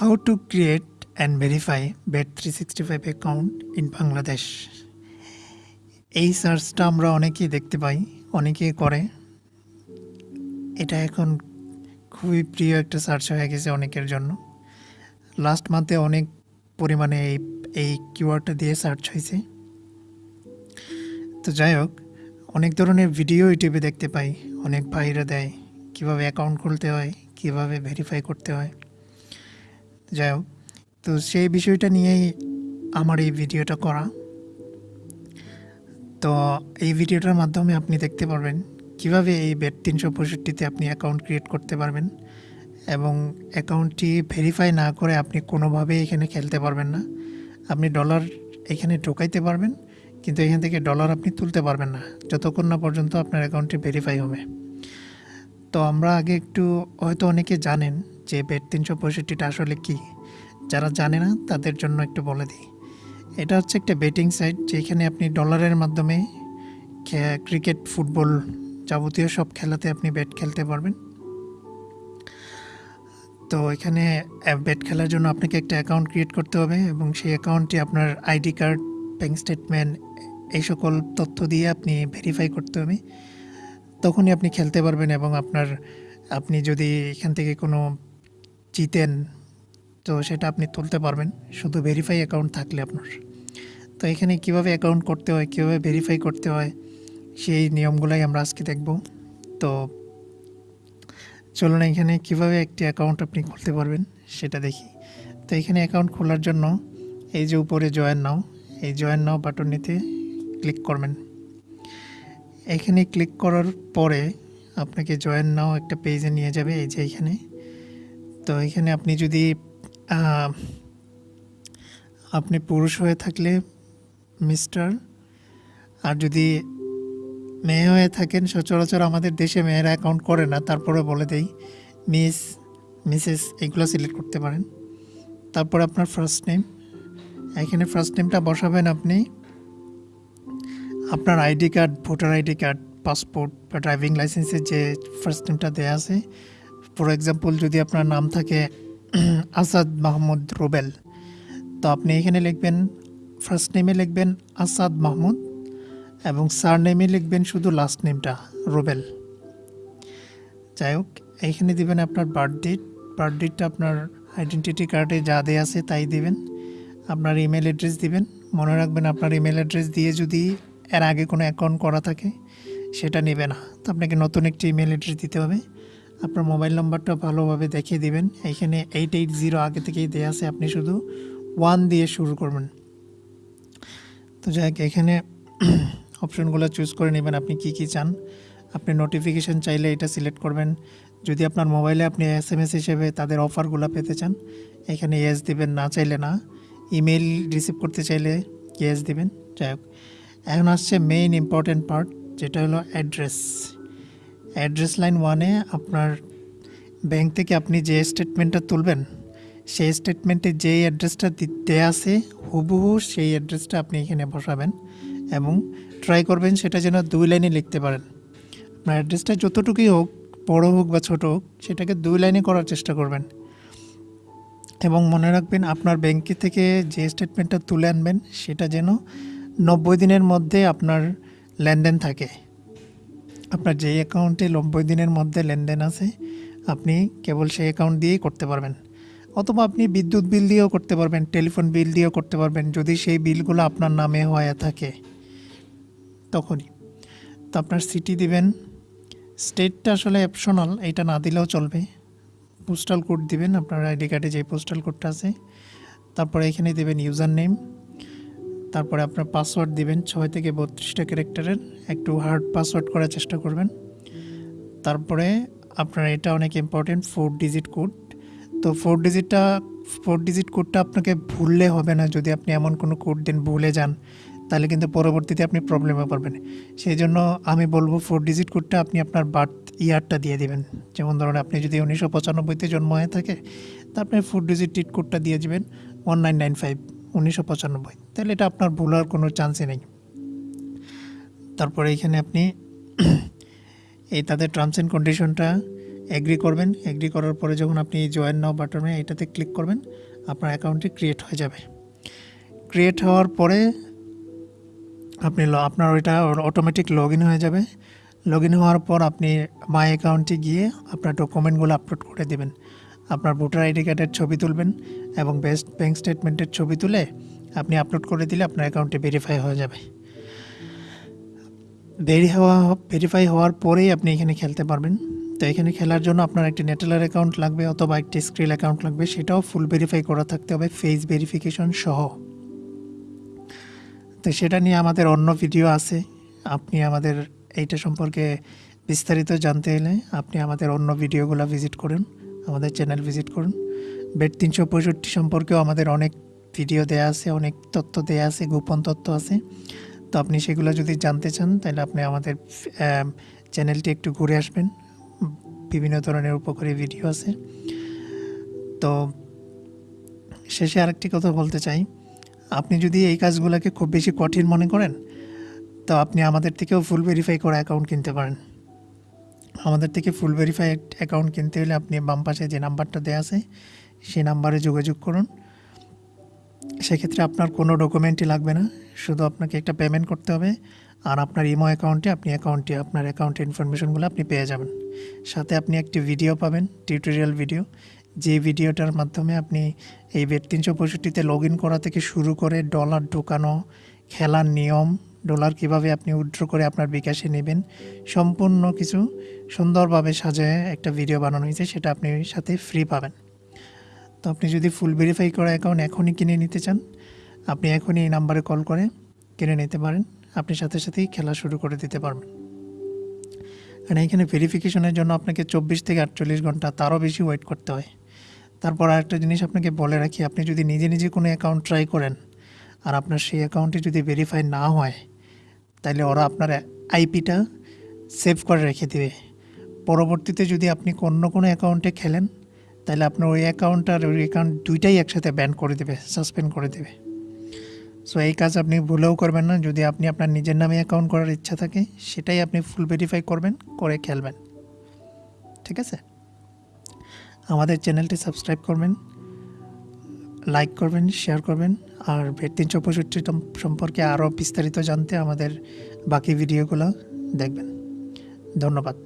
How to create and verify Bet365 account in Bangladesh এই সার্চটা আমরা অনেকেই দেখতে পাই, অনেকেই করে। এটা এখন খুবই প্রিয় একটা সার্চ হয়ে গেছে অনেকের জন্য। লাস্ট মান্থে অনেক পরিমাণে এই এই কিওয়ার্ডটা দিয়ে সার্চ হয়েছে। তো যাই হোক, অনেক ধরনের ভিডিও ইউটিউবে দেখতে পাই। অনেক ভাইরা দেয় কীভাবে অ্যাকাউন্ট খুলতে হয়, কীভাবে ভেরিফাই করতে হয়। যাই হোক, তো সেই বিষয়টা নিয়েই আমার এই ভিডিওটা করা। তো এই ভিডিওটার মাধ্যমে আপনি দেখতে পারবেন কীভাবে এই বেড তিনশো পঁয়ষট্টিতে আপনি অ্যাকাউন্ট ক্রিয়েট করতে পারবেন এবং অ্যাকাউন্টটি ভেরিফাই না করে আপনি কোনোভাবেই এখানে খেলতে পারবেন না। আপনি ডলার এখানে ঢোকাইতে পারবেন, কিন্তু এখান থেকে ডলার আপনি তুলতে পারবেন না। যতক্ষণ না পর্যন্ত আপনার অ্যাকাউন্টটি ভেরিফাই হবে। তো আমরা আগে একটু, হয়তো অনেকে জানেন যে বেড তিনশো পঁয়ষট্টিটা আসলে কী। যারা জানে না, তাদের জন্য একটু বলে দিই। এটা হচ্ছে একটা বেটিং সাইট যেখানে আপনি ডলারের মাধ্যমে ক্রিকেট, ফুটবল যাবতীয় সব খেলাতে আপনি ব্যাট খেলতে পারবেন। তো এখানে ব্যাট খেলার জন্য আপনাকে একটা অ্যাকাউন্ট ক্রিয়েট করতে হবে এবং সেই অ্যাকাউন্টটি আপনার আইডি কার্ড ব্যাঙ্ক স্টেটমেন্ট এই সকল তথ্য দিয়ে আপনি ভেরিফাই করতে হবে। তখনই আপনি খেলতে পারবেন এবং আপনার, আপনি যদি এখান থেকে কোনো জিতেন, তো সেটা আপনি তুলতে পারবেন। শুধু ভেরিফাই অ্যাকাউন্ট থাকলে আপনার। তো এখানে কীভাবে অ্যাকাউন্ট করতে হয়, কীভাবে ভেরিফাই করতে হয়, সেই নিয়মগুলাই আমরা আজকে দেখব। তো চলুন এখানে কীভাবে একটি অ্যাকাউন্ট আপনি খুলতে পারবেন, সেটা দেখি। তো এখানে অ্যাকাউন্ট খোলার জন্য এই যে উপরে জয়েন নাও এই জয়েন নাও বাটনটিতে ক্লিক করবেন। এখানে ক্লিক করার পরে আপনাকে জয়েন নাও একটা পেজে নিয়ে যাবে, এই যে এখানে। তো এখানে আপনি যদি আপনি পুরুষ হয়ে থাকলে মিস্টার, আর যদি মেয়ে হয়ে থাকেন, সচরাচর আমাদের দেশে মেয়েরা অ্যাকাউন্ট করে না তারপরে বলে দেই মিস মিসেস এগুলো সিলেক্ট করতে পারেন। তারপর আপনার ফার্স্ট নেম এখানে ফার্স্ট নেমটা বসাবেন আপনি। আপনার ID card, voter ID card, passport বা ড্রাইভিং লাইসেন্সের যে ফার্স্ট নেমটা দেওয়া আছে। ফর এক্সাম্পল যদি আপনার নাম থাকে আসাদ মাহমুদ রুবেল, তো আপনি এখানে লিখবেন ফার্স্ট নেমে লিখবেন আসাদ মাহমুদ এবং সার নেমে লিখবেন শুধু লাস্ট নেমটা রুবেল। যাই হোক এইখানে দিবেন আপনার বার্থ ডেট বার্থ ডেটটা আপনার আইডেন্টিটি কার্ডে যা দেওয়া আছে তাই দিবেন। আপনার ইমেল অ্যাড্রেস দিবেন, মনে রাখবেন আপনার ইমেল অ্যাড্রেস দিয়ে যদি এর আগে কোনো অ্যাকাউন্ট করা থাকে, সেটা নেবে না। তো আপনাকে নতুন একটি ইমেল অ্যাড্রেস দিতে হবে। আপনার মোবাইল নাম্বারটা ভালোভাবে দেখিয়ে দিবেন। এইখানে এইট এইট জিরো আগে থেকেই দেওয়া আছে। আপনি শুধু ওয়ান দিয়ে শুরু করবেন। তো যাই হোক, এখানে অপশনগুলো চুজ করে নেবেন। আপনি কি কি চান? আপনি নোটিফিকেশন চাইলে এটা সিলেক্ট করবেন। যদি আপনার মোবাইলে আপনি এস এম এস হিসেবে তাদের অফারগুলো পেতে চান, এখানে ইয়েস দিবেন। না চাইলে না। ইমেল রিসিভ করতে চাইলে ইয়েস দিবেন। যাই হোক এখন আসছে মেইন ইম্পর্ট্যান্ট পার্ট যেটা হলো অ্যাড্রেস অ্যাড্রেস লাইন ওয়ানে আপনার ব্যাংক থেকে আপনি যে স্টেটমেন্টটা তুলবেন, সেই স্টেটমেন্টে যেই অ্যাড্রেসটা দেওয়া আছে, হুবহু সেই অ্যাড্রেসটা আপনি এখানে বসাবেন এবং ট্রাই করবেন সেটা যেন দুই লাইনে লিখতে পারেন। আপনার অ্যাড্রেসটা যতটুকুই হোক, বড় হোক বা ছোট হোক, সেটাকে দুই লাইনে করার চেষ্টা করবেন। এবং মনে রাখবেন আপনার ব্যাংকে থেকে যে স্টেটমেন্টটা তুলে আনবেন, সেটা যেন নব্বই দিনের মধ্যে আপনার লেনদেন থাকে। আপনার যে অ্যাকাউন্টে নব্বই দিনের মধ্যে লেনদেন আছে, আপনি কেবল সেই অ্যাকাউন্ট দিয়েই করতে পারবেন। অথবা আপনি বিদ্যুৎ বিল দিয়েও করতে পারবেন টেলিফোন বিল দিয়েও করতে পারবেন, যদি সেই বিলগুলো আপনার নামে হয়ে থাকে। তখনই। তো আপনার সিটি দিবেন। স্টেটটা আসলে অপশনাল এটা না দিলেও চলবে। পোস্টাল কোড দিবেন, আপনার আইডি কার্ডে যে পোস্টাল কোডটা আছে। তারপরে এখানে দেবেন ইউজার নেম তারপরে আপনার পাসওয়ার্ড দিবেন, ছয় থেকে বত্রিশটা ক্যারেক্টারের একটু হার্ড পাসওয়ার্ড করার চেষ্টা করবেন। তারপরে আপনার এটা অনেক ইম্পর্টেন্ট ফোর ডিজিট কোড তো ফোর ডিজিটটা ফোর ডিজিট কোডটা আপনাকে ভুললে হবে না, যদি আপনি এমন কোনো কোড দেন ভুলে যান, তাহলে কিন্তু পরবর্তীতে আপনি প্রবলেমে পারবেন সেই জন্য আমি বলব ফোর ডিজিট কোডটা আপনি আপনার বার্থ ইয়ারটা দিয়ে দিবেন। যেমন ধরুন আপনি যদি উনিশশো পঁচানব্বইতে জন্ম হয়ে থাকে, তা আপনি ফোর ডিজিট কোডটা দিয়ে দিবেন ওয়ান নাইন নাইন ফাইভ উনিশশো পঁচানব্বই। তাহলে এটা আপনার ভুল হওয়ার কোনো চান্সই নেই। তারপরে এখানে আপনি এই তাদের টার্মস অ্যান্ড কন্ডিশনটা এগ্রি করবেন। এগ্রি করার পরে যখন আপনি জয়েন নাও বাটনে এটাতে ক্লিক করবেন, আপনার অ্যাকাউন্টটি ক্রিয়েট হয়ে যাবে। ক্রিয়েট হওয়ার পরে আপনি আপনার ওইটা অটোমেটিক লগ হয়ে যাবে। লগ হওয়ার পর আপনি মাই অ্যাকাউন্টে গিয়ে আপনার ডকুমেন্টগুলো আপলোড করে দেবেন। আপনার ভোটার আইডি কার্ডের ছবি তুলবেন এবং বেস্ট ব্যাঙ্ক স্টেটমেন্টের ছবি তুলে আপনি আপলোড করে দিলে আপনার অ্যাকাউন্টে ভেরিফাই হয়ে যাবে। ভেরি হওয়া ভেরিফাই হওয়ার পরেই আপনি এখানে খেলতে পারবেন। তো এখানে খেলার জন্য আপনার একটি নেটেলার অ্যাকাউন্ট লাগবে অথবা একটি স্ক্রিল অ্যাকাউন্ট লাগবে, সেটাও ফুল ভেরিফাই করা থাকতে হবে ফেস ভেরিফিকেশন সহ। তো সেটা নিয়ে আমাদের অন্য ভিডিও আছে। আপনি আমাদের এইটা সম্পর্কে বিস্তারিত জানতে এলে আপনি আমাদের অন্য ভিডিওগুলো ভিজিট করুন। আমাদের চ্যানেল ভিজিট করুন। বেড তিনশো পঁয়ষট্টি সম্পর্কেও আমাদের অনেক ভিডিও দেয়া আছে, অনেক তথ্য দেয়া আছে, গোপন তথ্য আছে। তো আপনি সেগুলো যদি জানতে চান, তাহলে আপনি আমাদের চ্যানেলটি একটু ঘুরে আসবেন। বিভিন্ন ধরনের উপকারী ভিডিও আছে। তো শেষে আরেকটি কথা বলতে চাই। আপনি যদি এই কাজগুলোকে খুব বেশি কঠিন মনে করেন, তো আপনি আমাদের থেকেও ফুল ভেরিফাই করা অ্যাকাউন্ট কিনতে পারেন। আমাদের থেকে ফুল ভেরিফাই অ্যাকাউন্ট কিনতে হলে আপনি বাম পাশে যে নাম্বারটা দেওয়া আছে, সেই নাম্বারে যোগাযোগ করুন। সেক্ষেত্রে আপনার কোনো ডকুমেন্টই লাগবে না, শুধু আপনাকে একটা পেমেন্ট করতে হবে আর আপনার ইমো অ্যাকাউন্টে আপনি অ্যাকাউন্টে আপনার অ্যাকাউন্টে ইনফরমেশনগুলো আপনি পেয়ে যাবেন। সাথে আপনি একটি ভিডিও পাবেন টিউটোরিয়াল ভিডিও যে ভিডিওটার মাধ্যমে আপনি এই বেড তিনশো পঁয়ষট্টিতে লগ ইন করা থেকে শুরু করে ডলার ঢোকানো, খেলার নিয়ম ডলার কীভাবে আপনি উইথড্র করে আপনার বিকাশে নেবেন, সম্পূর্ণ কিছু সুন্দরভাবে সাজায় একটা ভিডিও বানানো হয়েছে, সেটা আপনি সাথে ফ্রি পাবেন। তো আপনি যদি ফুল ভেরিফাই করা অ্যাকাউন্ট এখনই কিনে নিতে চান, আপনি এখনই এই নাম্বারে কল করে কিনে নিতে পারেন, আপনি সাথে সাথেই খেলা শুরু করে দিতে পারবেন। কারণ এখানে ভেরিফিকেশনের জন্য আপনাকে চব্বিশ থেকে আটচল্লিশ ঘণ্টা তারও বেশি ওয়েট করতে হয়। তারপর আরেকটা জিনিস আপনাকে বলে রাখি, আপনি যদি নিজে নিজে কোনো অ্যাকাউন্ট ট্রাই করেন, আর আপনার সেই অ্যাকাউন্টে যদি ভেরিফাই না হয় তাহলে ওরা আপনার আইপিটা সেভ করে রেখে দেবে। পরবর্তীতে যদি আপনি অন্য কোনো অ্যাকাউন্টে খেলেন, তাহলে আপনার ওই অ্যাকাউন্ট আর ওই অ্যাকাউন্ট দুইটাই একসাথে ব্যান করে দেবে সাসপেন্ড করে দেবে। সো এই কাজ আপনি ভুলেও করবেন না। যদি আপনি আপনার নিজের নামে অ্যাকাউন্ট করার ইচ্ছা থাকে, সেটাই আপনি ফুল ভেরিফাই করবেন, করে খেলবেন। ঠিক আছে? আমাদের চ্যানেলটি সাবস্ক্রাইব করবেন। লাইক করবেন শেয়ার করবেন। আর তিনশো পঁয়ষট্টি সম্পর্কে আরও বিস্তারিত জানতে আমাদের বাকি ভিডিওগুলো দেখবেন। ধন্যবাদ।